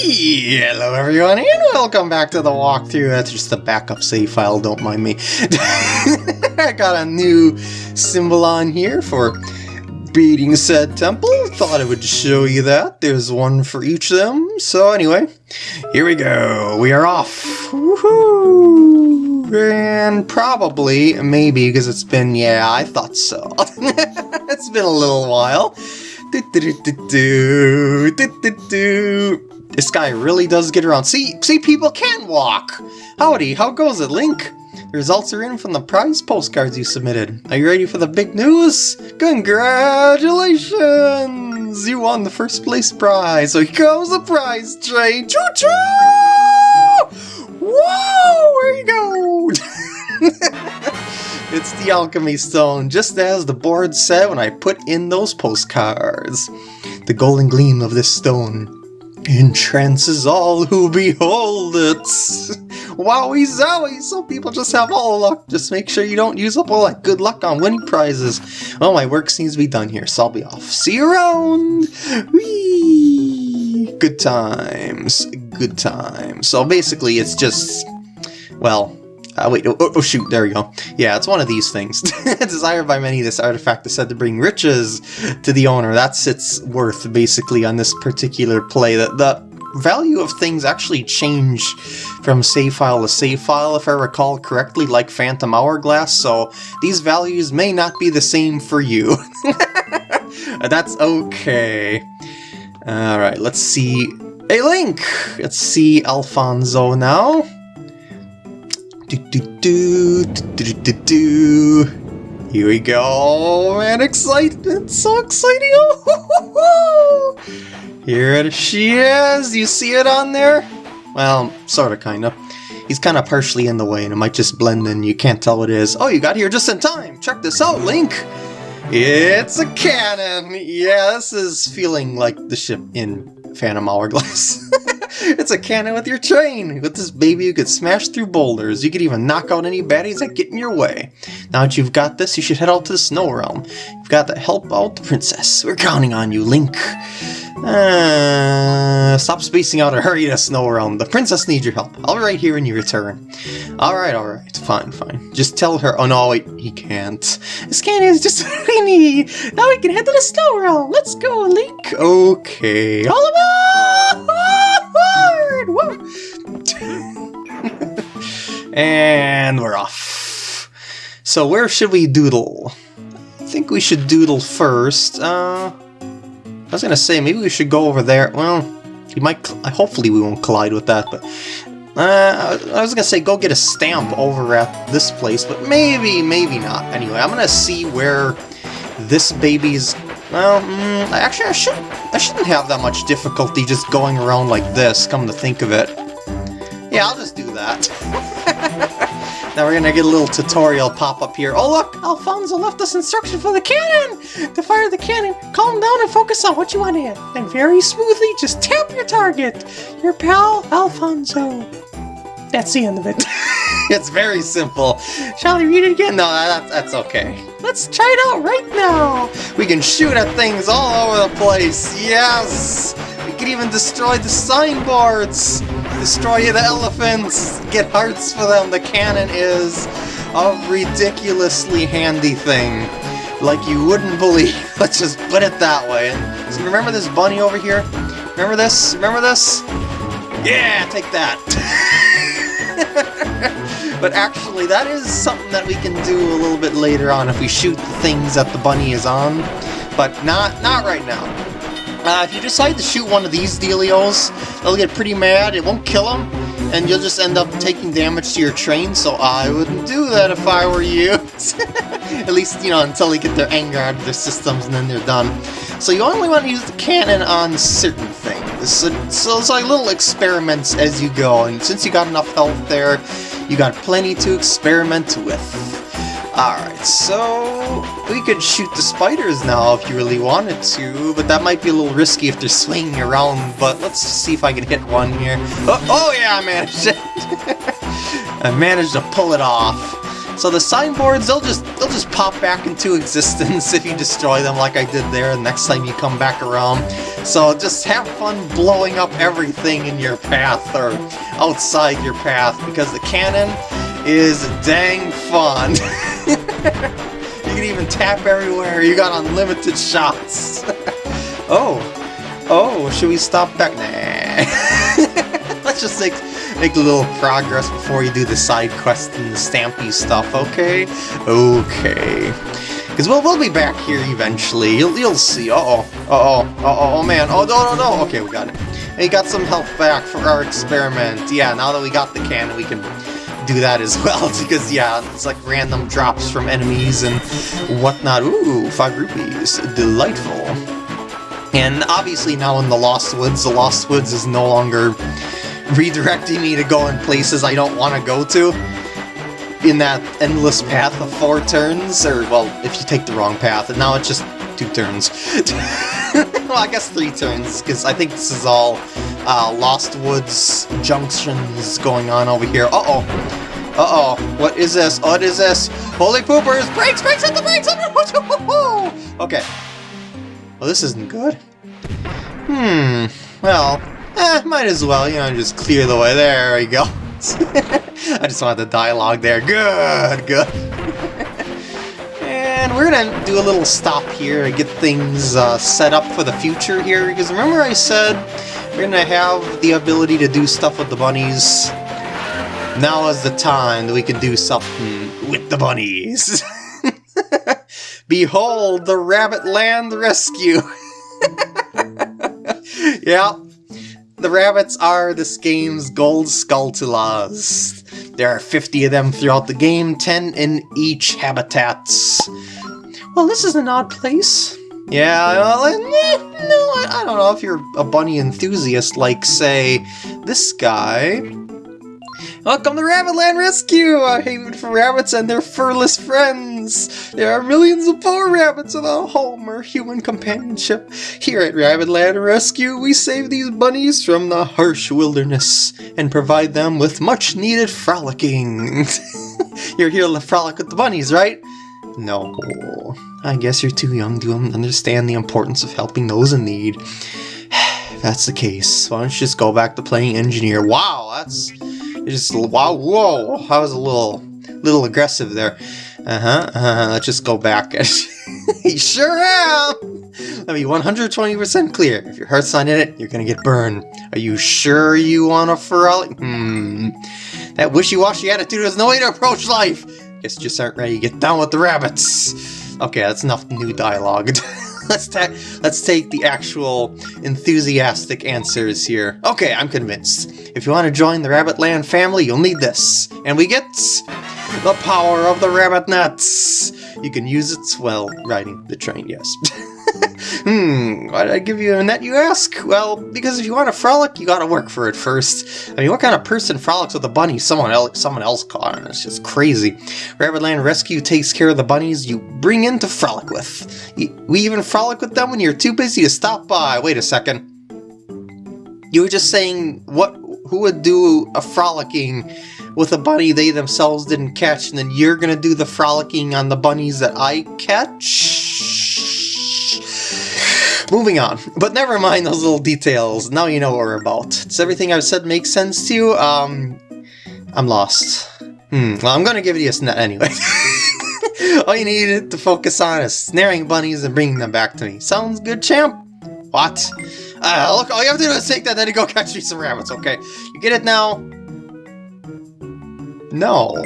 Hello everyone and welcome back to the walkthrough. That's just a backup save file, don't mind me. I got a new symbol on here for beating said temple. Thought I would show you that. There's one for each of them. So anyway, here we go. We are off. Woohoo! And probably, maybe, because it's been, yeah, I thought so. it's been a little while. Do, do, do, this guy really does get around. See, see, people can walk. Howdy, how goes it, Link? The results are in from the prize postcards you submitted. Are you ready for the big news? Congratulations! You won the first place prize. So here comes the prize train. Choo choo! Whoa! Where you go? it's the alchemy stone, just as the board said when I put in those postcards. The golden gleam of this stone entrances all who behold it. Wowie zowie, some people just have all luck. Just make sure you don't use up all that good luck on winning prizes. Well, my work seems to be done here, so I'll be off. See you around! Whee! Good times, good times. So basically it's just, well, uh, wait, oh, oh, shoot, there we go. Yeah, it's one of these things. Desired by many, this artifact is said to bring riches to the owner. That's its worth, basically, on this particular play. The, the value of things actually change from save file to save file, if I recall correctly, like Phantom Hourglass, so these values may not be the same for you. That's okay. Alright, let's see... Hey, Link! Let's see Alfonso now. Do, do, do, do, do, do, Here we go, man, excitement, so exciting! Here she is, you see it on there? Well, sorta, kinda. He's kinda partially in the way and it might just blend in, you can't tell what it is. Oh, you got here just in time! Check this out, Link! It's a cannon! Yeah, this is feeling like the ship in Phantom Hourglass. it's a cannon with your train! With this baby you could smash through boulders. You could even knock out any baddies that get in your way. Now that you've got this, you should head out to the Snow Realm. You've got to help out the princess. We're counting on you, Link. Uh, stop spacing out and hurry to Snow Realm. The princess needs your help. I'll be right here when you return. Alright, alright. Fine, fine. Just tell her- oh no, wait, he can't. This cannon is just tiny! Now we can head to the Snow Realm! Let's go, Link! Okay. All aboard! And we're off. So where should we doodle? I think we should doodle first. Uh, I was gonna say, maybe we should go over there. Well, you might. Hopefully we won't collide with that, but... Uh, I was gonna say go get a stamp over at this place, but maybe, maybe not. Anyway, I'm gonna see where this baby's well, mm, actually, I should I shouldn't have that much difficulty just going around like this. Come to think of it, yeah, I'll just do that. now we're gonna get a little tutorial pop up here. Oh look, Alfonso left us instructions for the cannon. To fire the cannon, calm down and focus on what you want to hit. And very smoothly, just tap your target. Your pal, Alfonso. That's the end of it. it's very simple. Shall I read it again? No, that, that's okay. Let's try it out right now. We can shoot at things all over the place. Yes! We can even destroy the signboards. Destroy the elephants. Get hearts for them. The cannon is a ridiculously handy thing. Like you wouldn't believe. Let's just put it that way. So remember this bunny over here? Remember this? Remember this? Yeah, take that. but actually, that is something that we can do a little bit later on if we shoot the things that the bunny is on. But not, not right now. Uh, if you decide to shoot one of these dealios, they'll get pretty mad, it won't kill them, and you'll just end up taking damage to your train, so I wouldn't do that if I were you. At least, you know, until they get their anger out of their systems and then they're done. So you only want to use the cannon on certain things. So, so it's like little experiments as you go, and since you got enough health there, you got plenty to experiment with. Alright, so we could shoot the spiders now if you really wanted to, but that might be a little risky if they're swinging around, but let's see if I can hit one here. Oh, oh yeah, I managed it! I managed to pull it off. So the signboards, they'll just they'll just pop back into existence if you destroy them like I did there the next time you come back around. So just have fun blowing up everything in your path or outside your path because the cannon is dang fun. you can even tap everywhere, you got unlimited shots. oh, oh, should we stop back? Nah. Let's just like make a little progress before you do the side quest and the Stampy stuff, okay? Okay. Because we'll, we'll be back here eventually. You'll, you'll see. Uh-oh. Uh-oh. Uh-oh. Oh, man. Oh, no, no, no. Okay, we got it. We got some health back for our experiment. Yeah, now that we got the cannon, we can do that as well. Because, yeah, it's like random drops from enemies and whatnot. Ooh, five rupees. Delightful. And obviously now in the Lost Woods, the Lost Woods is no longer redirecting me to go in places I don't want to go to in that endless path of four turns, or, well, if you take the wrong path, and now it's just two turns. well, I guess three turns, because I think this is all uh, Lost Woods junctions going on over here. Uh-oh. Uh-oh. What is this? What is this? Holy poopers! Brakes! Brakes! Hit the brakes! okay. Well, this isn't good. Hmm. Well, Eh, might as well, you know, just clear the way. There we go. I just want the dialogue there. Good, good. And we're gonna do a little stop here to get things uh, set up for the future here, because remember I said we're gonna have the ability to do stuff with the bunnies. Now is the time that we can do something with the bunnies. Behold the Rabbit Land Rescue! yeah, the rabbits are this game's gold Skulltulas. There are 50 of them throughout the game, 10 in each habitat. Well, this is an odd place. Yeah, well, eh, no, I don't know if you're a bunny enthusiast like, say, this guy. Welcome to Rabbitland Rescue, a haven for rabbits and their furless friends. There are millions of poor rabbits without a home or human companionship. Here at Rabbitland Rescue, we save these bunnies from the harsh wilderness and provide them with much needed frolicking. you're here to frolic with the bunnies, right? No, I guess you're too young to understand the importance of helping those in need. If that's the case, why don't you just go back to playing engineer? Wow, that's just wow, whoa! I was a little, little aggressive there. Uh huh. Uh -huh. Let's just go back. you sure am. Let me 120% clear. If your heart's not in it, you're gonna get burned. Are you sure you want a frolic? Hmm. That wishy-washy attitude is no way to approach life. Guess you just aren't ready to get down with the rabbits. Okay, that's enough new dialogue. let's ta let's take the actual enthusiastic answers here. Okay, I'm convinced. If you want to join the Rabbitland family, you'll need this. And we get the power of the rabbit nuts. You can use it while riding the train, yes. hmm, why did I give you a net, you ask? Well, because if you want to frolic, you gotta work for it first. I mean, what kind of person frolics with a bunny someone else, someone else caught? It's just crazy. Rabbitland Rescue takes care of the bunnies you bring in to frolic with. We even frolic with them when you're too busy to stop by. Wait a second. You were just saying what? who would do a frolicking with a bunny they themselves didn't catch, and then you're gonna do the frolicking on the bunnies that I catch? Moving on. But never mind those little details. Now you know what we're about. Does everything I've said make sense to you? Um, I'm lost. Hmm, well, I'm gonna give you a snap anyway. all you need to focus on is snaring bunnies and bringing them back to me. Sounds good, champ? What? Uh, look, all you have to do is take that, then go catch me some rabbits, okay? You get it now? No.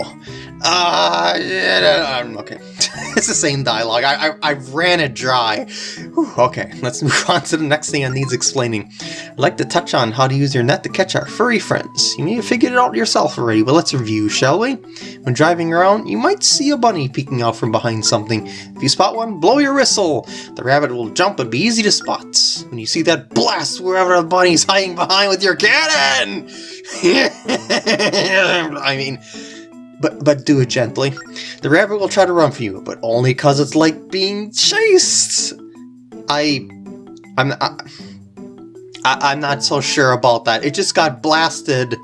Uh, yeah, okay. it's the same dialogue. I, I, I ran it dry. Whew, okay, let's move on to the next thing that needs explaining. I'd like to touch on how to use your net to catch our furry friends. You may have figured it out yourself already, but let's review, shall we? When driving around, you might see a bunny peeking out from behind something. If you spot one, blow your whistle. The rabbit will jump and be easy to spot. When you see that, blast wherever the bunny's hiding behind with your cannon! I mean, but but do it gently. The rabbit will try to run for you, but only cause it's like being chased. I, I'm, I, I, I'm not so sure about that. It just got blasted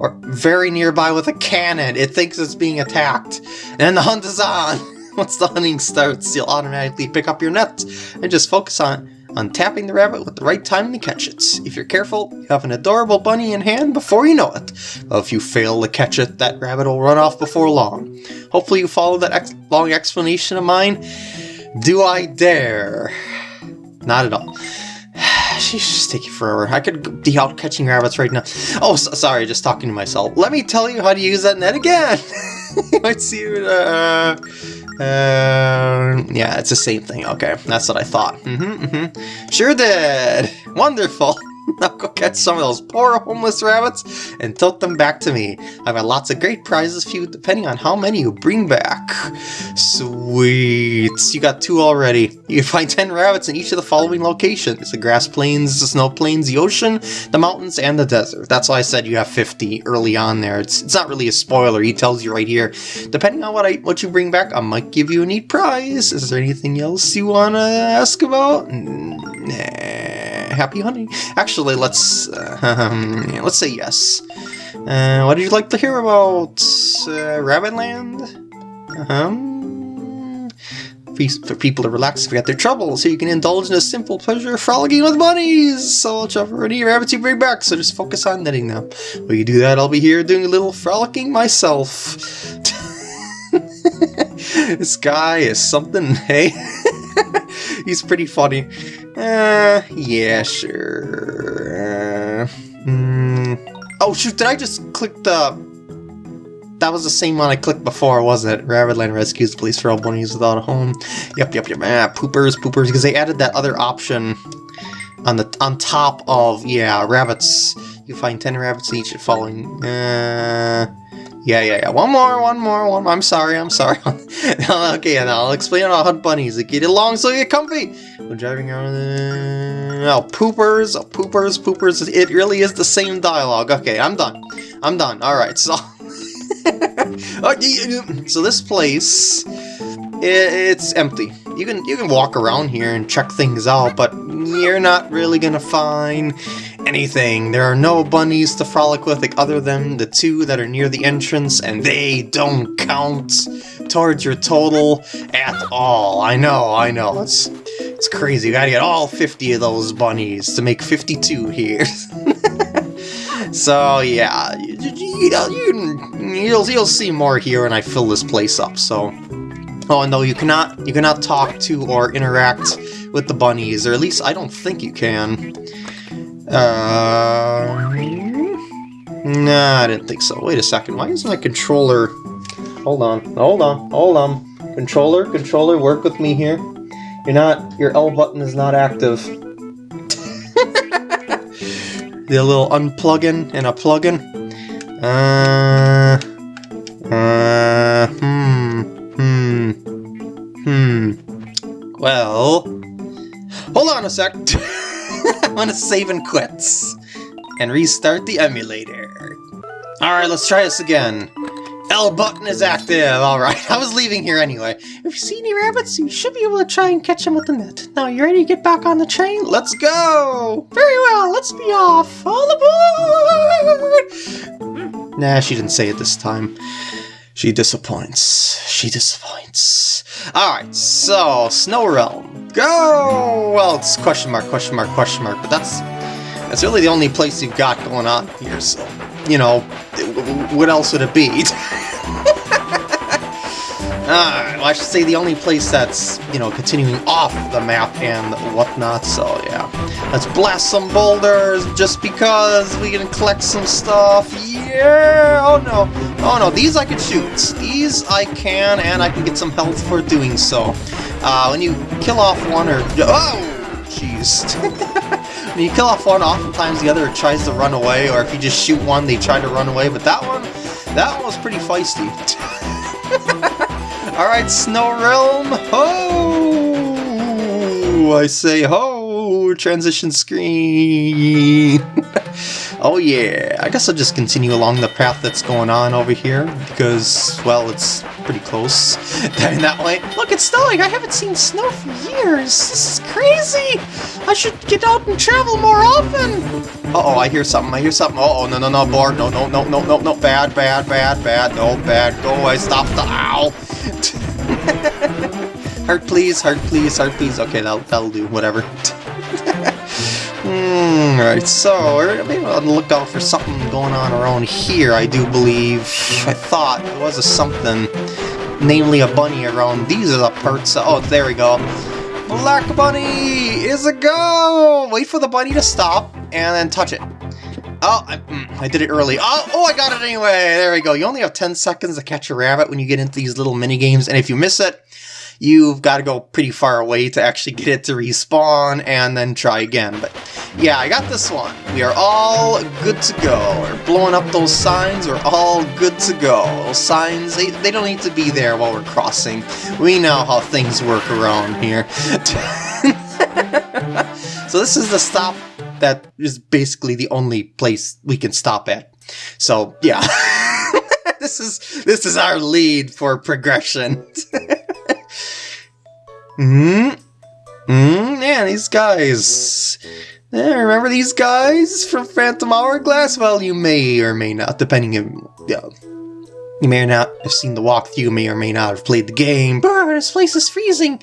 or very nearby with a cannon. It thinks it's being attacked. And the hunt is on! Once the hunting starts, you'll automatically pick up your net and just focus on on tapping the rabbit with the right time to catch it. If you're careful, you have an adorable bunny in hand before you know it. But if you fail to catch it, that rabbit will run off before long. Hopefully you follow that ex long explanation of mine. Do I dare? Not at all. She's just taking forever. I could be out catching rabbits right now. Oh, so, sorry, just talking to myself. Let me tell you how to use that net again. Let's see. Uh, uh, yeah, it's the same thing. Okay, that's what I thought. Mm-hmm, mm-hmm. Sure did. Wonderful. Now go catch some of those poor homeless rabbits and tote them back to me. I've got lots of great prizes for you depending on how many you bring back. Sweet. You got two already. You can find 10 rabbits in each of the following locations. The grass plains, the snow plains, the ocean, the mountains, and the desert. That's why I said you have 50 early on there. It's, it's not really a spoiler. He tells you right here. Depending on what I what you bring back, I might give you a neat prize. Is there anything else you want to ask about? Nah happy hunting. Actually, let's uh, um, let's say yes. Uh, what did you like to hear about uh, Rabbitland? Um, for people to relax and forget their troubles, so you can indulge in a simple pleasure of frolicking with bunnies. So whichever any rabbits you bring back, so just focus on netting them. While you do that, I'll be here doing a little frolicking myself. this guy is something, hey? He's pretty funny. Uh, yeah, sure. Uh, mm. Oh shoot, did I just click the... That was the same one I clicked before, wasn't it? Rabbitland rescues police feral bunnies without a home. Yep, yep, yep. Ah, poopers, poopers, because they added that other option on the on top of, yeah, rabbits. You find 10 rabbits each following... Uh, yeah, yeah, yeah. One more, one more, one more. I'm sorry, I'm sorry. okay, and I'll explain how hunt bunnies. Like, get along so you get comfy. When driving around. Oh, poopers, oh, poopers, poopers. It really is the same dialogue. Okay, I'm done. I'm done. Alright, so... Oh, so this place, it's empty. You can you can walk around here and check things out, but you're not really gonna find anything. There are no bunnies to frolic with other than the two that are near the entrance, and they don't count towards your total at all. I know, I know, it's, it's crazy. You gotta get all 50 of those bunnies to make 52 here. so yeah, you, you, you, you'll, you'll see more here when I fill this place up, so... Oh, no, you cannot, you cannot talk to or interact with the bunnies, or at least I don't think you can. Uh, nah, I didn't think so. Wait a second, why is my controller... Hold on, hold on, hold on. Controller, controller, work with me here. You're not... Your L button is not active. the little unplugging and a plug-in. Uh... Uh... Hmm... Hmm... Hmm... Well... Hold on a sec! I'm gonna save and quit. And restart the emulator. Alright, let's try this again. L button is active! Alright, I was leaving here anyway. If you see any rabbits, you should be able to try and catch them with the net. Now, you ready to get back on the train? Let's go! Very well, let's be off! All aboard! Nah, she didn't say it this time. She disappoints. She disappoints. Alright, so, Snow Realm. Go! Well, it's question mark, question mark, question mark, but that's that's really the only place you've got going on here, so, you know, what else would it be? well, I should say the only place that's, you know, continuing off the map and whatnot, so yeah. Let's blast some boulders just because we can collect some stuff. Yeah! Oh no. Oh no, these I can shoot. These I can, and I can get some health for doing so. Uh, when you kill off one or... Oh! Jeez. when you kill off one, oftentimes the other tries to run away, or if you just shoot one, they try to run away, but that one, that one was pretty feisty. Alright, Snow Realm, ho! I say ho! Transition screen! oh yeah, I guess I'll just continue along the path that's going on over here, because, well, it's pretty close down that way. Look, it's snowing! I haven't seen snow for years! This is crazy! I should get out and travel more often! Uh-oh, I hear something, I hear something. Uh oh no, no, no, board. No, no, no, no, no, no. Bad, bad, bad, bad. No, bad. Go away. Stop the... Ow! heart, please. Heart, please. Heart, please. Okay, that'll, that'll do. Whatever. mm, Alright, so we're maybe on the lookout for something going on around here, I do believe. I thought there was a something, namely a bunny around. These are the parts... Oh, there we go. Black Bunny is a go! Wait for the bunny to stop, and then touch it. Oh, I, mm, I, did it early. Oh, oh, I got it anyway! There we go. You only have 10 seconds to catch a rabbit when you get into these little mini games, and if you miss it, you've got to go pretty far away to actually get it to respawn and then try again. But yeah, I got this one. We are all good to go. We're blowing up those signs. We're all good to go. Those signs, they, they don't need to be there while we're crossing. We know how things work around here. so this is the stop that is basically the only place we can stop at. So yeah. this is this is our lead for progression. Hmm? Hmm? Yeah, these guys. Yeah, remember these guys from Phantom Hourglass? Well, you may or may not, depending on... Yeah, you may or not have seen the walkthrough, may or may not have played the game. Brr, this place is freezing!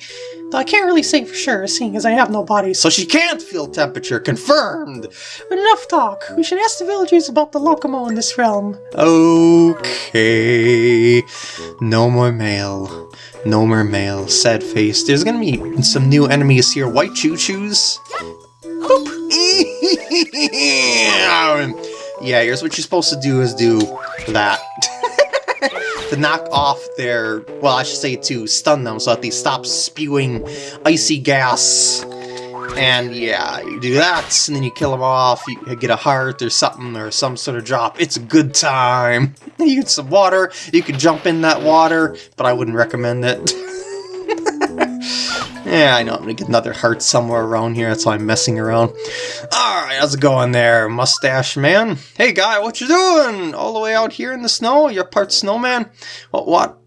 Though I can't really say for sure, seeing as I have no body, so she can't feel temperature, confirmed! But enough talk, we should ask the villagers about the Lokomo in this realm. Okay... No more mail. No more mail. Sad face. There's gonna be some new enemies here. White choo-choos. Hoop! Yeah, here's what you're supposed to do is do that. to knock off their... Well, I should say to stun them so that they stop spewing icy gas. And yeah, you do that, and then you kill them off, you get a heart or something, or some sort of drop. It's a good time. you get some water, you can jump in that water, but I wouldn't recommend it. yeah, I know, I'm gonna get another heart somewhere around here, that's why I'm messing around. Alright, how's it going there, mustache man? Hey guy, what you doing? All the way out here in the snow? You're part snowman? What, what?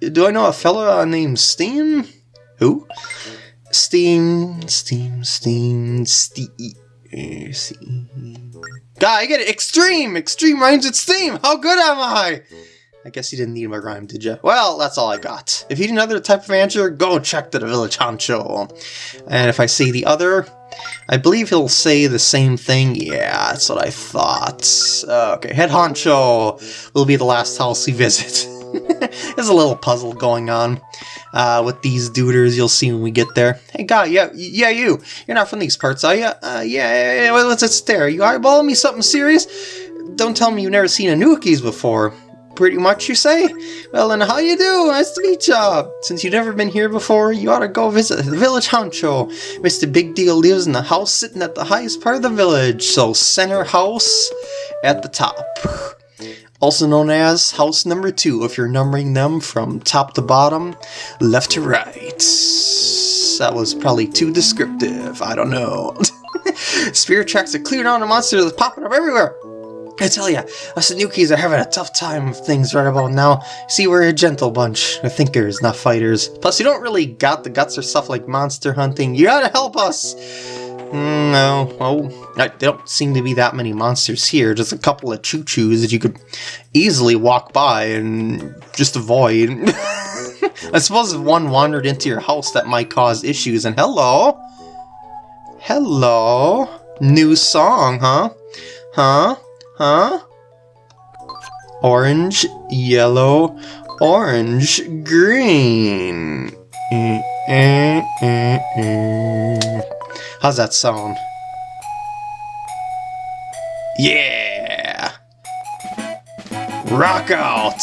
Do I know a fella named Steem? Who? Steem, Steem, Steem, Steem, Steem. God, I get it! Extreme! Extreme rhymes with Steem! How good am I? I guess you didn't need my rhyme, did you? Well, that's all I got. If you need another type of answer, go check to the Village Honcho. And if I see the other, I believe he'll say the same thing. Yeah, that's what I thought. Okay, Head Honcho will be the last house we visit. There's a little puzzle going on uh, with these duders you'll see when we get there. Hey, guy, yeah, yeah, you. You're not from these parts, are you? Uh, yeah, yeah, yeah, what's that stare? You eyeballing me something serious? Don't tell me you've never seen Anoukis before. Pretty much, you say? Well, then how you do? Nice to meet ya! Since you've never been here before, you ought to go visit the village honcho. Mr. Big Deal lives in the house sitting at the highest part of the village, so center house at the top also known as house number two if you're numbering them from top to bottom, left to right. That was probably too descriptive, I don't know. Spirit tracks are cleared on the monsters are popping up everywhere. I tell ya, us Anoukis are having a tough time of things right about now. See, we're a gentle bunch. We're thinkers, not fighters. Plus, you don't really got the guts or stuff like monster hunting. You gotta help us! Mm, no, oh, there don't seem to be that many monsters here. Just a couple of choo-choos that you could easily walk by and just avoid. I suppose if one wandered into your house, that might cause issues. And hello, hello, new song, huh? Huh? Huh? Orange, yellow, orange, green. Mm, mm, mm, How's that sound? Yeah! Rock out!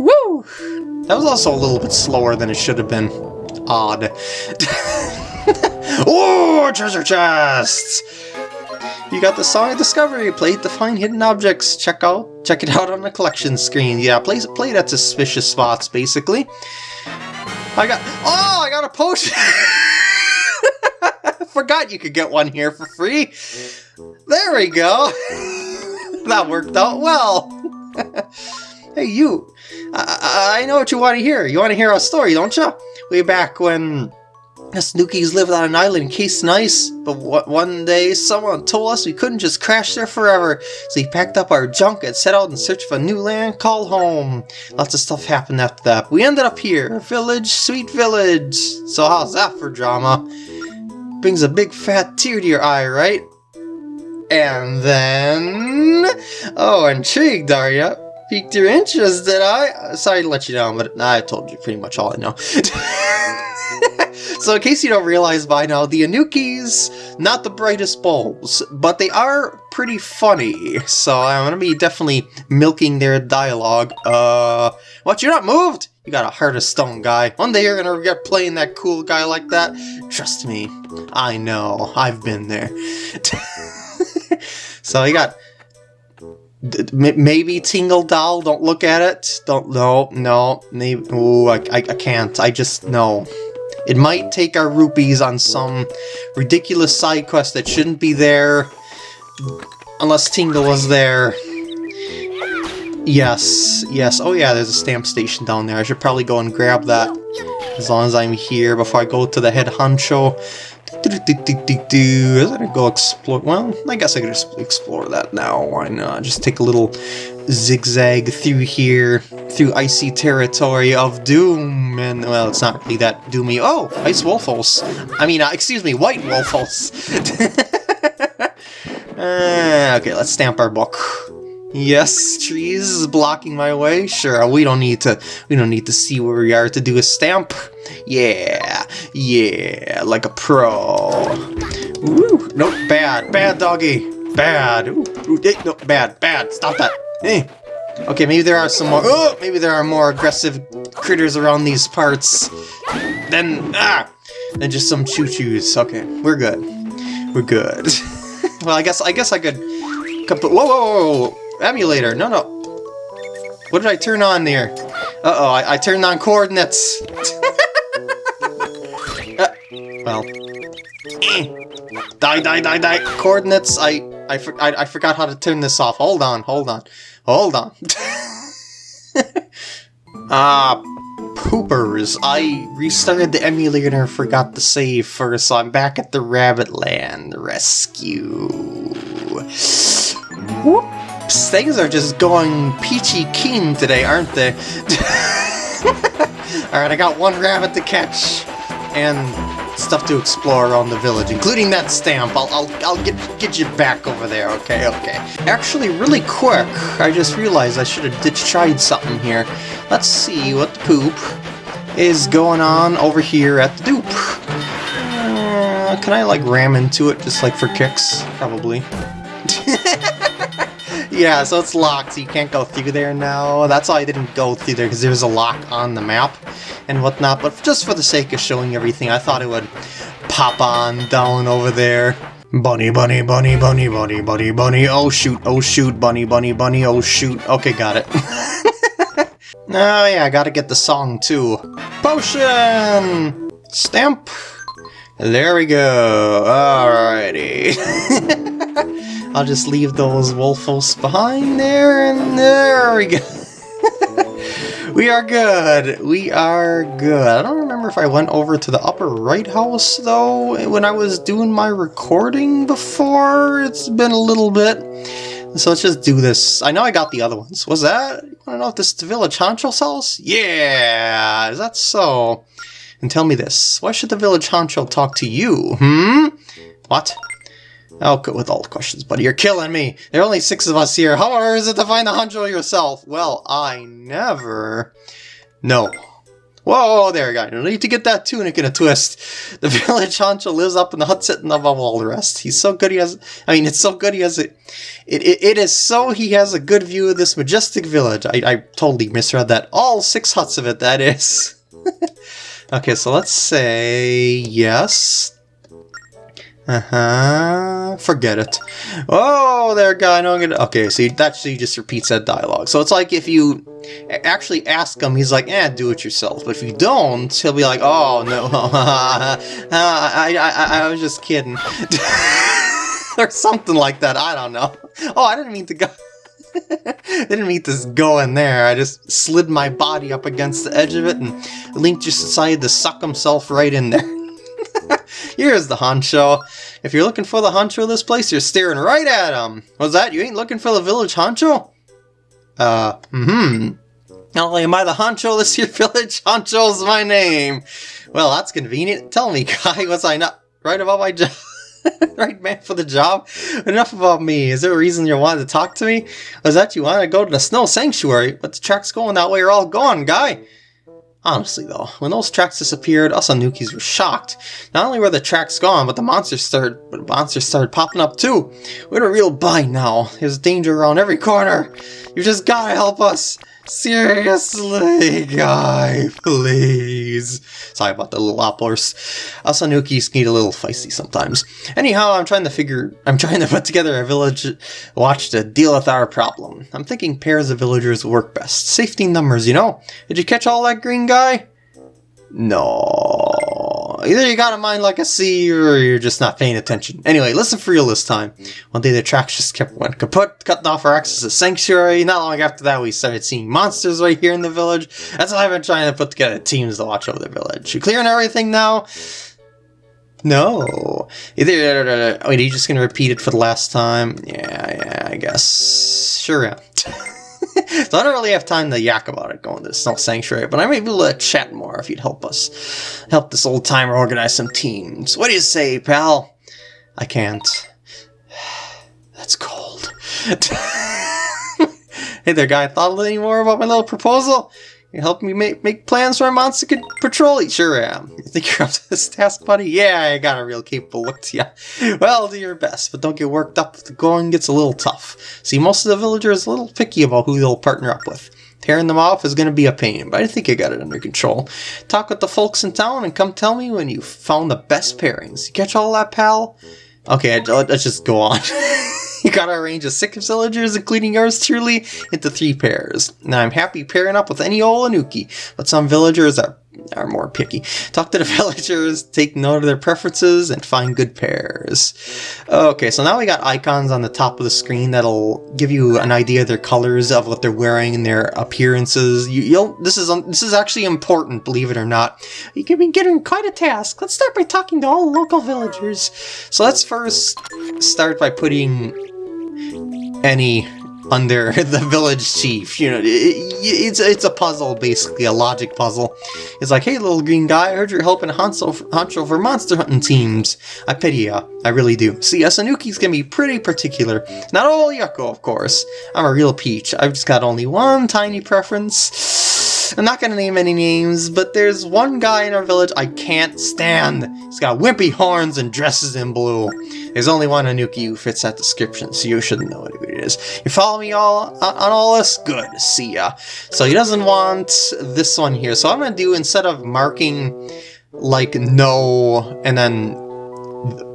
Woo! That was also a little bit slower than it should have been. Odd. oh, treasure chests! You got the Song of Discovery, play it to find hidden objects. Check out check it out on the collection screen. Yeah, play play at suspicious spots, basically. I got Oh, I got a potion! Forgot you could get one here for free. There we go. that worked out well. hey, you. I, I know what you want to hear. You want to hear a story, don't you? Way back when Us Nookies lived on an island encased in ice, but one day someone told us we couldn't just crash there forever, so we packed up our junk and set out in search of a new land called home. Lots of stuff happened after that. We ended up here, village, sweet village. So how's that for drama? Brings a big fat tear to your eye, right? And then... Oh, intrigued, are you? Piqued your interest, did I? Uh, sorry to let you down, but I told you pretty much all I know. So in case you don't realize by now, the Anoukis, not the brightest bulbs, but they are pretty funny. So I'm going to be definitely milking their dialogue. Uh, what, you're not moved? You got a heart of stone, guy. One day you're going to regret playing that cool guy like that. Trust me, I know. I've been there. so you got maybe Tingle Doll, don't look at it. Don't, no, no, maybe, ooh, I, I, I can't. I just, no. It might take our rupees on some ridiculous side quest that shouldn't be there unless Tingle was there. Yes, yes. Oh yeah, there's a stamp station down there. I should probably go and grab that as long as I'm here before I go to the head honcho. Do. I'm gonna go explore. Well, I guess I could just explore that now. Why not? Just take a little zigzag through here, through icy territory of doom, and, well, it's not really that doomy. Oh, ice wolfos. I mean, uh, excuse me, white wolfos. uh, okay, let's stamp our book. Yes, trees is blocking my way. Sure, we don't need to. We don't need to see where we are to do a stamp. Yeah, yeah, like a pro. Ooh, nope, bad, bad doggy, bad. Ooh, ooh, no, bad, bad. Stop that. Hey. Okay, maybe there are some more. Oh, maybe there are more aggressive critters around these parts. Then ah, than just some choo-choos. Okay, we're good. We're good. well, I guess I guess I could. Whoa, whoa, whoa, whoa, emulator. No, no. What did I turn on there? Uh oh, I, I turned on coordinates. uh, well. Die, die, die, die. Coordinates. I I, for, I, I forgot how to turn this off. Hold on, hold on, hold on. Ah, poopers. I restarted the emulator and forgot to save first, so I'm back at the Rabbit Land Rescue. Whoops, things are just going peachy keen today, aren't they? Alright, I got one rabbit to catch, and stuff to explore around the village, including that stamp. I'll, I'll, I'll get, get you back over there, okay, okay. Actually, really quick, I just realized I should have tried something here. Let's see what the poop is going on over here at the dupe. Uh, can I, like, ram into it just, like, for kicks? Probably. yeah, so it's locked, so you can't go through there now. That's why I didn't go through there, because there's a lock on the map and whatnot, but just for the sake of showing everything, I thought it would pop on down over there. Bunny, bunny, bunny, bunny, bunny, bunny, bunny, oh shoot, oh shoot, bunny, bunny, bunny, oh shoot. Okay, got it. oh yeah, I gotta get the song too. Potion! Stamp! There we go, alrighty. I'll just leave those wolfos behind there, and there we go. We are good. We are good. I don't remember if I went over to the upper right house, though, when I was doing my recording before. It's been a little bit. So let's just do this. I know I got the other ones. Was that? You want to know if this is the Village Honcho's house? Yeah! Is that so? And tell me this. Why should the Village Honcho talk to you? Hmm? What? I'll go with all the questions, buddy. You're killing me. There are only six of us here. How hard is it to find the Honcho yourself? Well, I never... No. Whoa, there go. You need to get that tunic in a twist. The village Honcho lives up in the hut sitting above all the rest. He's so good he has... I mean, it's so good he has it... It, it, it is so he has a good view of this majestic village. I, I totally misread that. All six huts of it, that is. okay, so let's say yes. Uh-huh. Forget it. Oh, there, guy. No, I'm gonna... Okay, so that actually just repeats that dialogue. So it's like if you actually ask him, he's like, eh, do it yourself. But if you don't, he'll be like, oh, no. I, I, I, I was just kidding. or something like that. I don't know. Oh, I didn't mean to go... didn't mean to go in there. I just slid my body up against the edge of it, and Link just decided to suck himself right in there. Here's the honcho. If you're looking for the honcho of this place, you're staring right at him. What's that? You ain't looking for the village honcho? Uh, mm-hmm. Not only am I the honcho of this here village, honcho's my name. Well, that's convenient. Tell me, guy, was I not right about my job? right man for the job? Enough about me. Is there a reason you wanted to talk to me? Was that you wanted to go to the snow sanctuary? But the tracks going that way are all gone, guy. Honestly though, when those tracks disappeared, us Anoukis were shocked. Not only were the tracks gone, but the monsters started but the monsters started popping up too. We're in a real bind now. There's danger around every corner. You just gotta help us. Seriously, guy, please. Sorry about the little outburst. Us Anoukis need a little feisty sometimes. Anyhow, I'm trying to figure, I'm trying to put together a village watch to deal with our problem. I'm thinking pairs of villagers work best. Safety numbers, you know? Did you catch all that green guy? No. Either you got a mind like a sea, or you're just not paying attention. Anyway, listen for real this time. Mm-hmm. One day the tracks just kept went kaput, cutting off our access to Sanctuary. Not long after that, we started seeing monsters right here in the village. That's why I've been trying to put together teams to watch over the village. You clearing everything now? No. Either, wait, are you just gonna repeat it for the last time? Yeah, yeah, I guess. Sure, yeah. so I don't really have time to yak about it going to the Snow Sanctuary, but I may be able to chat more if you'd help us. Help this old timer organize some teams. What do you say, pal? I can't. That's cold. hey there, guy. Thought any more about my little proposal? You help me make, make plans for a monster patrol? Sure am. You think you're up to this task, buddy? Yeah, I got a real capable look to you. Well, do your best, but don't get worked up if the going gets a little tough. See, most of the villagers are a little picky about who they'll partner up with. Tearing them off is going to be a pain, but I think I got it under control. Talk with the folks in town and come tell me when you found the best pairings. You catch all that, pal? Okay, let's just go on. you arrange a six villagers, including yours truly, into three pairs. Now, I'm happy pairing up with any old Anouki, but some villagers are are more picky. Talk to the villagers, take note of their preferences, and find good pairs. Okay, so now we got icons on the top of the screen that'll give you an idea of their colors, of what they're wearing, and their appearances. You, will this is um, this is actually important, believe it or not. You can be getting quite a task. Let's start by talking to all local villagers. So let's first start by putting any under the village chief. You know, it, it's it's a puzzle basically, a logic puzzle. It's like, hey, little green guy, I heard you're helping Hanso, Hancho for monster hunting teams. I pity ya, I really do. See, Asanuki's gonna be pretty particular. Not all Yucko, of course. I'm a real peach. I've just got only one tiny preference. I'm not gonna name any names, but there's one guy in our village I can't stand. He's got wimpy horns and dresses in blue. There's only one Anouki who fits that description, so you shouldn't know who it is. You follow me all on, on all this? Good, see ya. So he doesn't want this one here. So I'm gonna do, instead of marking like no and then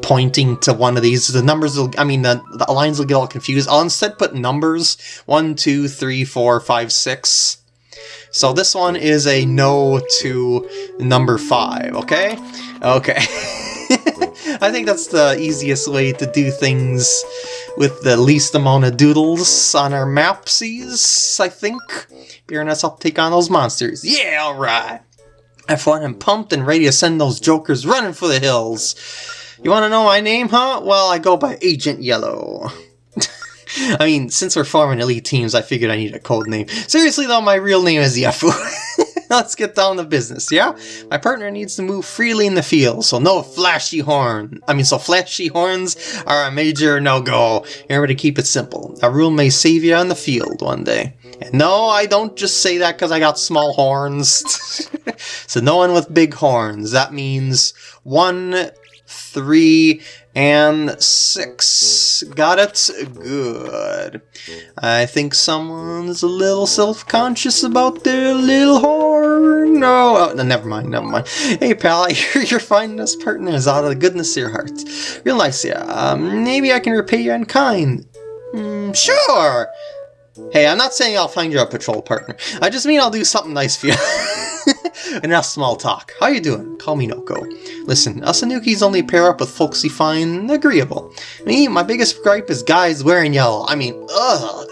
pointing to one of these. The numbers will, I mean, the, the lines will get all confused. I'll instead put numbers one, two, three, four, five, six. So this one is a no to number five, okay? Okay. I think that's the easiest way to do things with the least amount of doodles on our mapsies, I think. Bearing us up take on those monsters. Yeah, alright! Have fun and pumped and ready to send those jokers running for the hills. You wanna know my name, huh? Well, I go by Agent Yellow. I mean, since we're forming elite teams, I figured I need a code name. Seriously though, my real name is Yafu. Let's get down to business, yeah? My partner needs to move freely in the field, so no flashy horn. I mean, so flashy horns are a major no-go. Remember to keep it simple. A rule may save you on the field one day. And no, I don't just say that because I got small horns. so no one with big horns. That means one, three, and six. Got it? Good. I think someone's a little self-conscious about their little horn. No, oh, no, never mind, never mind. Hey pal, I hear you're finding us partners out of the goodness of your heart. Real nice, yeah. Um, maybe I can repay you in kind. Mm, sure! Hey, I'm not saying I'll find you a patrol partner. I just mean I'll do something nice for you. Enough small talk. How you doing? Call me Noko. Listen, Asanukis only pair up with folks you find agreeable. Me, my biggest gripe is guys wearing yellow. I mean, ugh.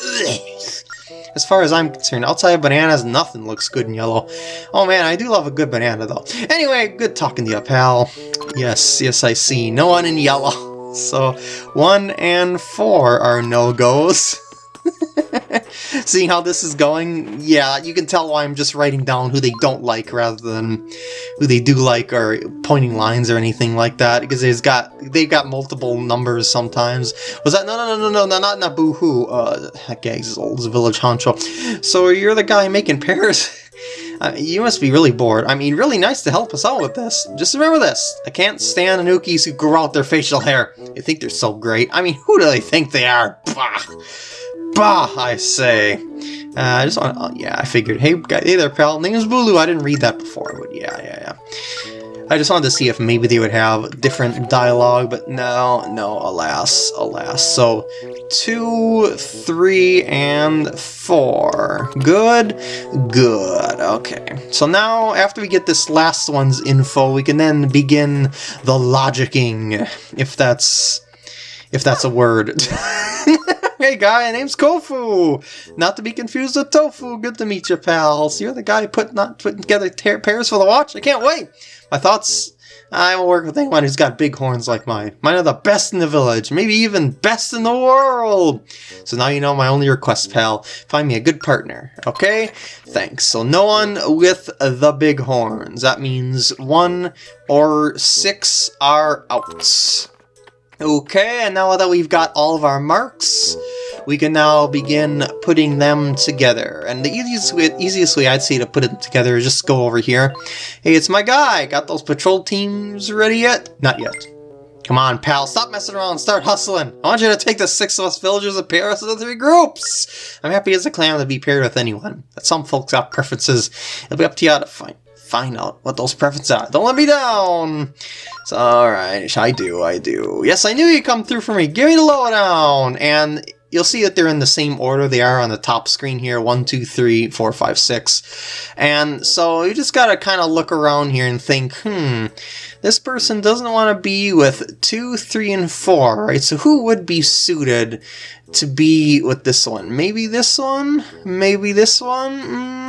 As far as I'm concerned, outside of bananas, nothing looks good in yellow. Oh man, I do love a good banana though. Anyway, good talking to you, pal. Yes, yes, I see. No one in yellow. So, 1 and 4 are no-goes. Seeing how this is going, yeah, you can tell why I'm just writing down who they don't like rather than who they do like or pointing lines or anything like that, because they've got they've got multiple numbers sometimes. Was that no no no no no not not boo-hoo, uh yeah, he's old village honcho. So you're the guy making pears? Uh, you must be really bored. I mean, really nice to help us out with this. Just remember this. I can't stand Anoukis who grow out their facial hair. They think they're so great. I mean, who do they think they are? Bah! Bah, I say. Uh, I just want oh, yeah, I figured. Hey, hey there, pal. Name's Bulu. I didn't read that before, but yeah, yeah, yeah. I just wanted to see if maybe they would have different dialogue, but no, no, alas, alas. So, two, three, and four. Good, good, okay. So now, after we get this last one's info, we can then begin the logicking, if that's, if that's a word. Hey guy, name's Kofu! Not to be confused with Tofu, good to meet you pals. You're the guy put, not putting together pairs for the watch? I can't wait! My thoughts, I will work with anyone who's got big horns like mine. Mine are the best in the village, maybe even best in the world! So now you know my only request, pal. Find me a good partner, okay? Thanks. So no one with the big horns. That means one or six are out. Okay, and now that we've got all of our marks, we can now begin putting them together. And the easiest way, easiest way I'd say to put it together is just go over here. Hey, it's my guy! Got those patrol teams ready yet? Not yet. Come on, pal, stop messing around start hustling. I want you to take the six of us villagers and pair us into three groups. I'm happy as a clam to be paired with anyone, but some folks got preferences. It'll be up to you to find find out what those preferences are. Don't let me down! So, alright, I do, I do. Yes, I knew you'd come through for me. Give me the lowdown! And you'll see that they're in the same order they are on the top screen here. One, two, three, four, five, six. And so you just gotta kind of look around here and think, hmm, this person doesn't want to be with two, three, and four, right? So who would be suited to be with this one? Maybe this one? Maybe this one? Mm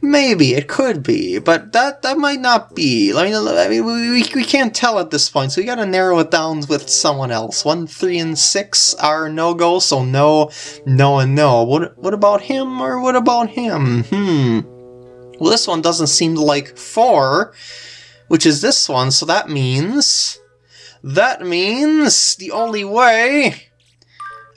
maybe it could be, but that that might not be. I mean, I mean, we, we can't tell at this point, so we gotta narrow it down with someone else. One, three, and six are no go, so no, no, and no. What what about him or what about him? Hmm. Well, this one doesn't seem like four, which is this one, so that means that means the only way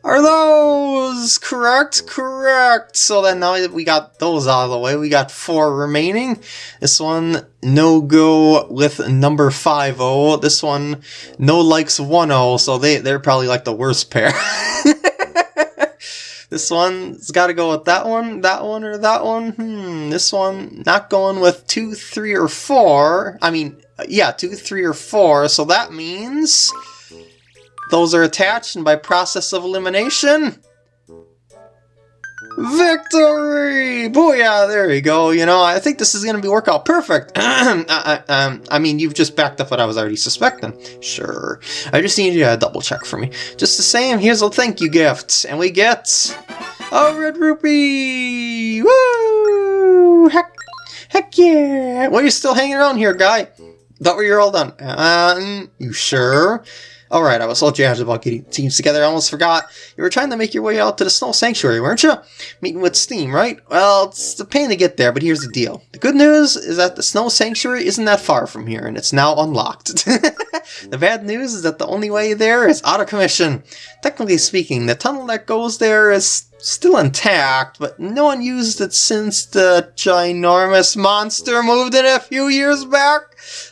are those correct? Correct. So then now that we got those out of the way, we got four remaining. This one, no go with number 5-0. This one, no likes 1-0, so they, they're probably like the worst pair. this one's got to go with that one, that one, or that one. Hmm, this one, not going with 2, 3, or 4. I mean, yeah, 2, 3, or 4, so that means... Those are attached, and by process of elimination... Victory! Booyah! There you go. You know, I think this is going to be work out perfect. I, I, um, I mean, you've just backed up what I was already suspecting. Sure. I just need you to double check for me. Just the same, here's a thank you gift. And we get... A red rupee! Woo! Heck, heck yeah! Well, you're still hanging around here, guy. Thought we were all done. Um, you sure? Alright, I was so jazzed about getting teams together, I almost forgot. You were trying to make your way out to the Snow Sanctuary, weren't you? Meeting with Steem, right? Well, it's a pain to get there, but here's the deal. The good news is that the Snow Sanctuary isn't that far from here, and it's now unlocked. the bad news is that the only way there is out of commission. Technically speaking, the tunnel that goes there is still intact, but no one used it since the ginormous monster moved in a few years back.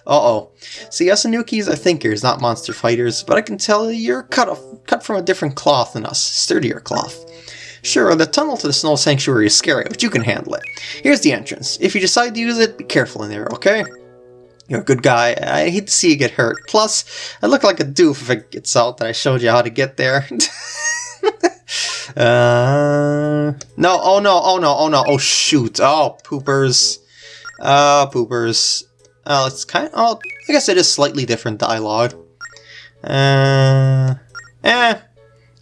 Uh-oh. See, us Anoukis are thinkers, not monster fighters, but I can tell you're cut, off, cut from a different cloth than us, sturdier cloth. Sure, the tunnel to the Snow Sanctuary is scary, but you can handle it. Here's the entrance. If you decide to use it, be careful in there, okay? You're a good guy. I hate to see you get hurt. Plus, I look like a doof if it gets out that I showed you how to get there. Uh, no, oh no, oh no, oh no, oh shoot, oh, poopers. Uh, poopers. Oh, it's kind of, oh, I guess it is slightly different dialogue. Uh, eh.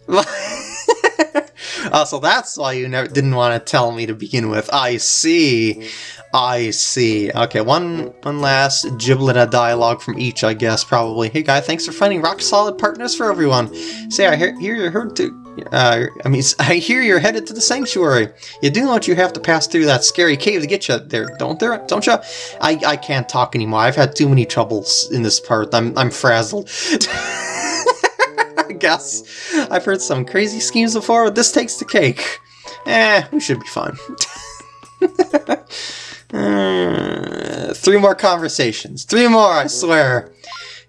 oh, so that's why you never didn't want to tell me to begin with. I see. I see. Okay, one one last giblet of dialogue from each, I guess, probably. Hey, guy, thanks for finding rock-solid partners for everyone. Say, I hear, hear you're heard to... Uh, I mean, I hear you're headed to the sanctuary. You do know what you have to pass through that scary cave to get you there, don't there? Don't you? I, I can't talk anymore. I've had too many troubles in this part. I'm, I'm frazzled. I guess. I've heard some crazy schemes before, but this takes the cake. Eh, we should be fine. uh, three more conversations. Three more, I swear.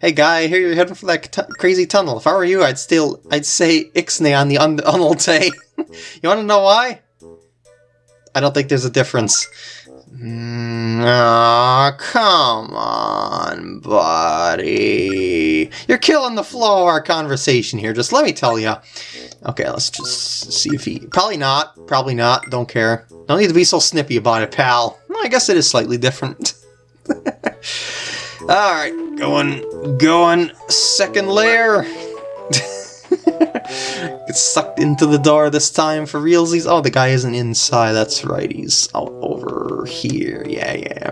Hey guy, I hear you're heading for that crazy tunnel. If I were you, I'd still, I'd say Ixnay on the un Unalte. you wanna know why? I don't think there's a difference. Mm, oh, come on, buddy. You're killing the flow of our conversation here, just let me tell you. Okay, let's just see if he... Probably not, probably not, don't care. Don't need to be so snippy about it, pal. Well, I guess it is slightly different. Alright, going, going, second layer. Get sucked into the door this time for realsies. Oh, the guy isn't inside. That's right. He's out over here. Yeah, yeah.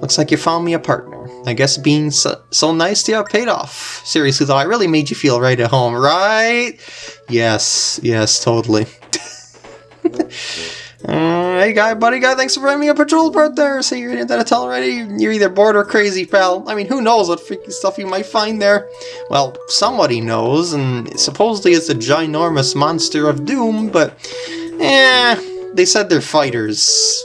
Looks like you found me a partner. I guess being so, so nice to you paid off. Seriously, though, I really made you feel right at home, right? Yes, yes, totally. Uh, hey guy, buddy guy, thanks for bringing me a patrol part there. Say you're in that tell already. You're either bored or crazy, pal. I mean, who knows what freaky stuff you might find there? Well, somebody knows, and supposedly it's a ginormous monster of doom, but eh, they said they're fighters.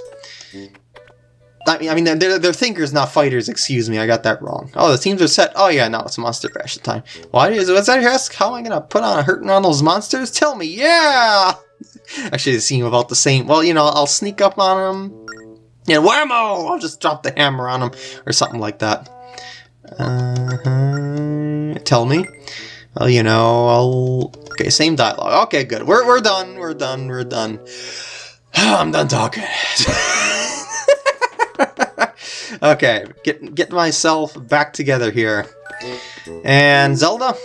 I mean, I mean, they're, they're thinkers, not fighters, excuse me, I got that wrong. Oh, the teams are set. Oh yeah, now it's Monster Crash time. Why is, what's that ask? How am I gonna put on a hurting on those monsters? Tell me, yeah! Actually, they seem about the same. Well, you know, I'll sneak up on him. And whammo! I'll just drop the hammer on him, or something like that. Uh -huh. Tell me. Well, you know, I'll... Okay, same dialogue. Okay, good. We're, we're done, we're done, we're done. I'm done talking. okay, get, get myself back together here. And Zelda,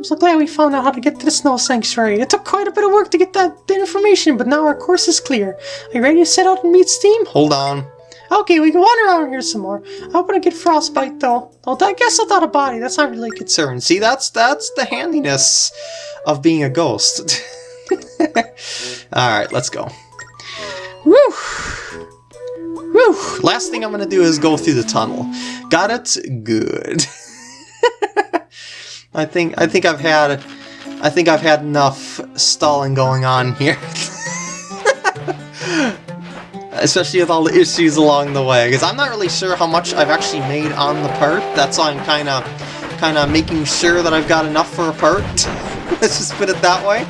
I'm so glad we found out how to get to the Snow Sanctuary. It took quite a bit of work to get that information, but now our course is clear. Are you ready to set out and meet Steem? Hold on. Okay, we can wander around here some more. I hope I don't get frostbite, though. Oh, I guess without a body, that's not really a concern. See, that's that's the handiness of being a ghost. Alright, let's go. Woo! Woo! Last thing I'm gonna do is go through the tunnel. Got it? Good. I think I think I've had I think I've had enough stalling going on here. Especially with all the issues along the way, because I'm not really sure how much I've actually made on the part. That's why I'm kind of kind of making sure that I've got enough for a part. Let's just put it that way.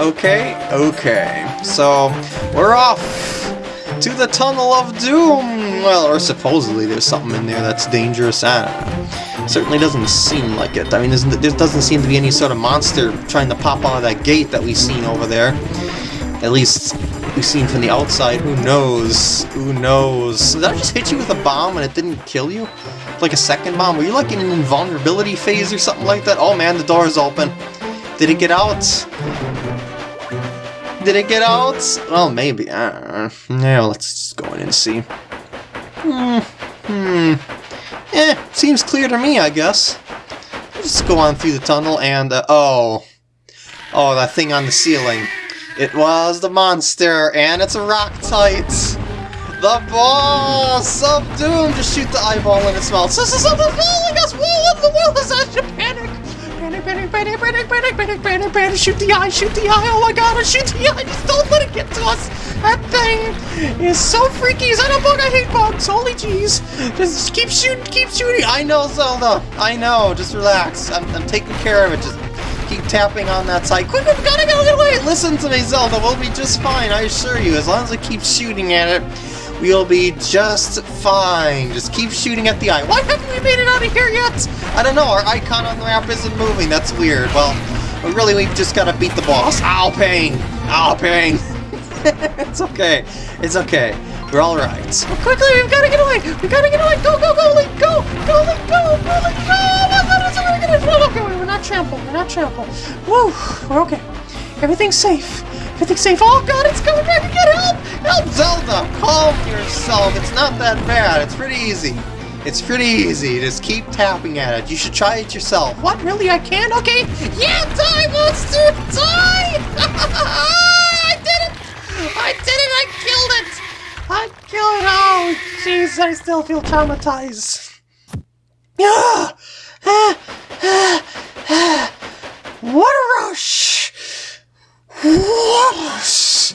Okay, okay. So, we're off to the Tunnel of Doom! Well, or supposedly there's something in there that's dangerous. I don't know. Certainly doesn't seem like it. I mean, there doesn't seem to be any sort of monster trying to pop out of that gate that we've seen over there. At least we've seen from the outside. Who knows? Who knows? Did I just hit you with a bomb and it didn't kill you? Like a second bomb? Were you like in an invulnerability phase or something like that? Oh man, the door's open. Did it get out? Did it get out? Well, maybe. Don't. Yeah, let's just go in and see. Hmm. Hmm. Eh, seems clear to me, I guess. Let's go on through the tunnel and, uh, oh. Oh, that thing on the ceiling. It was the monster, and it's a Rocktite! The boss of Doom! Just shoot the eyeball in its mouth. So, so, something's following us! Whoa, the world is such a panic! Panic, panic, panic, panic, panic, panic, panic, shoot the eye, shoot the eye, oh my god, oh, shoot the eye, just don't let it get to us! That thing is so freaky. Is that a bug? I hate bugs. Holy jeez. Just keep shooting, keep shooting. I know, Zelda. I know. Just relax. I'm, I'm taking care of it. Just keep tapping on that side. Quick, we gotta get away. Listen to me, Zelda. We'll be just fine. I assure you. As long as I keep shooting at it, we'll be just fine. Just keep shooting at the eye. Why haven't we made it out of here yet? I don't know. Our icon on the map isn't moving. That's weird. Well, really, we've just gotta beat the boss. Ow, pain. Ow, pain. it's okay. It's okay. We're all right. Well, quickly, we've got to get away. We've got to get away. Go, go, go, Link. Go, go, Link. Go, go, Link. Go. Oh my goodness, we're gonna. Okay, we're not trampled. We're not trampled. Woo, we're okay. Everything's safe. Everything's safe. Oh god, it's coming back again! Help! Help! Zelda, calm yourself. It's not that bad. It's pretty easy. It's pretty easy. Just keep tapping at it. You should try it yourself. What? Really? I can? Okay. Yeah, die, monster! Die! I did it! I did it! I killed it! I killed it! Oh, jeez, I still feel traumatized. Ah! Ah! Ah! Ah! What a rush! Rush!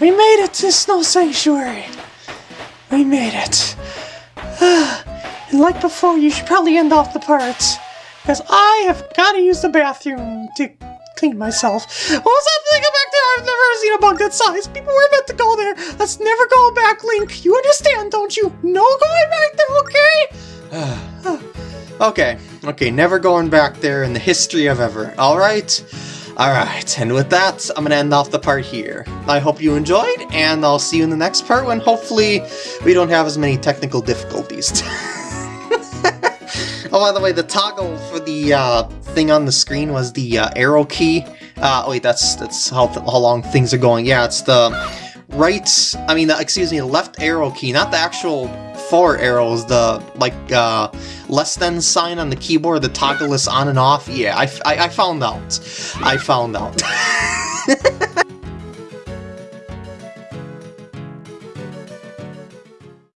We made it to Snow Sanctuary. We made it. And like before, you should probably end off the parts. Because I have got to use the bathroom to clean myself. What was that thing back there? I've never seen a bug that size. People were meant to go there. Let's never go back, Link. You understand, don't you? No going back there, okay? Okay, okay, never going back there in the history of ever. Alright? Alright, and with that, I'm gonna end off the part here. I hope you enjoyed, and I'll see you in the next part when hopefully we don't have as many technical difficulties. oh, by the way, the toggle for the uh, thing on the screen was the uh, arrow key. Uh, oh wait, that's that's how, how long things are going. Yeah, it's the right, I mean, excuse me, left arrow key, not the actual four arrows, the, like, uh, less than sign on the keyboard, the toggle is on and off. Yeah, I, I, I found out. I found out.